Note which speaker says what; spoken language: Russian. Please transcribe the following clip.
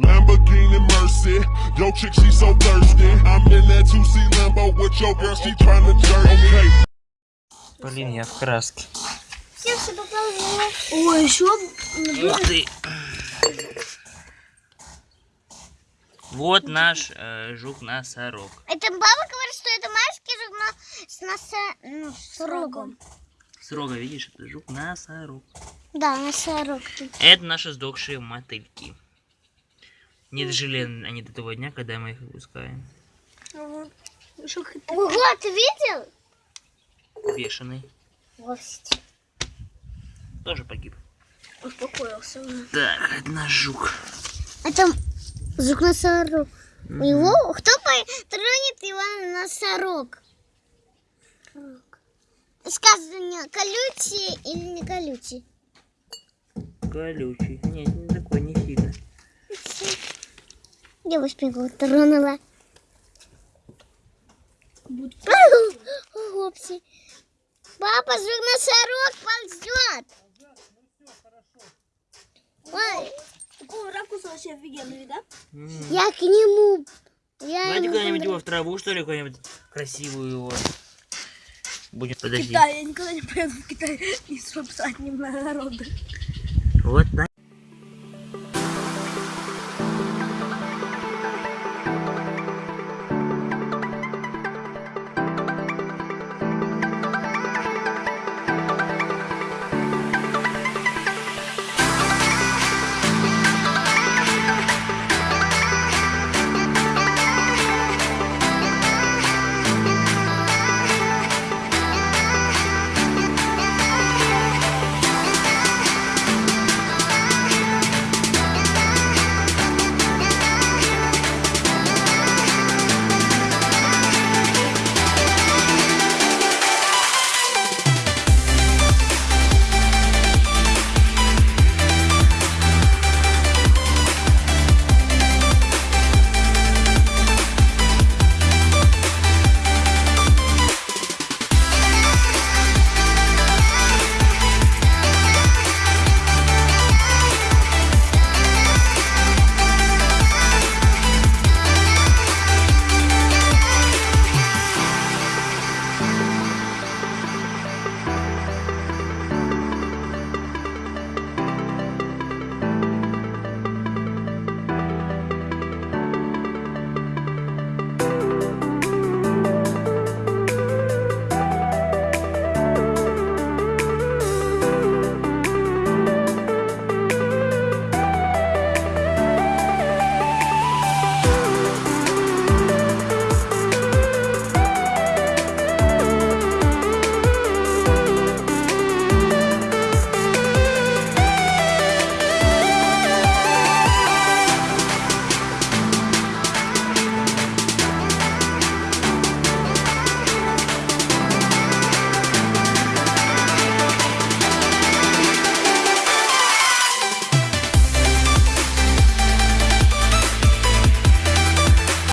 Speaker 1: Lamborghini Mercy, yo chick she so thirsty. I'm in that 2C Lambo with your girl, she tryna jerk. Okay,
Speaker 2: Блин, я в краске.
Speaker 3: Все, все показывала.
Speaker 4: Ой, еще
Speaker 2: Ух ты. Вот наш э, жук-носорог.
Speaker 3: Это баба говорит, что это маленький жук, но с носа... Ну, с рогом.
Speaker 2: Срога, видишь, это жук-носорог.
Speaker 3: Да, носорог.
Speaker 2: Это наши сдохшие мотыльки. Не дожили они до того дня, когда мы их выпускаем.
Speaker 3: Ого, ты видел?
Speaker 2: Бешеный.
Speaker 3: Вовсе.
Speaker 2: Тоже погиб.
Speaker 4: успокоился.
Speaker 2: Так, это наш жук.
Speaker 3: Это жук носорог. У него кто тронет его носорог? Сказано, колючий или не колючий?
Speaker 2: Колючий. Нет, не.
Speaker 3: Девушка его тронула. Хопси. Папа, жук носорог ползет. Ой,
Speaker 4: Такого ракурса вообще офигенный, да?
Speaker 3: Я к нему. Я
Speaker 2: Давайте куда-нибудь его в траву, что ли, какую-нибудь красивую его. Будем, подожди.
Speaker 4: Китай, я никогда не поеду в Китай ни с одним народом.
Speaker 2: Вот так.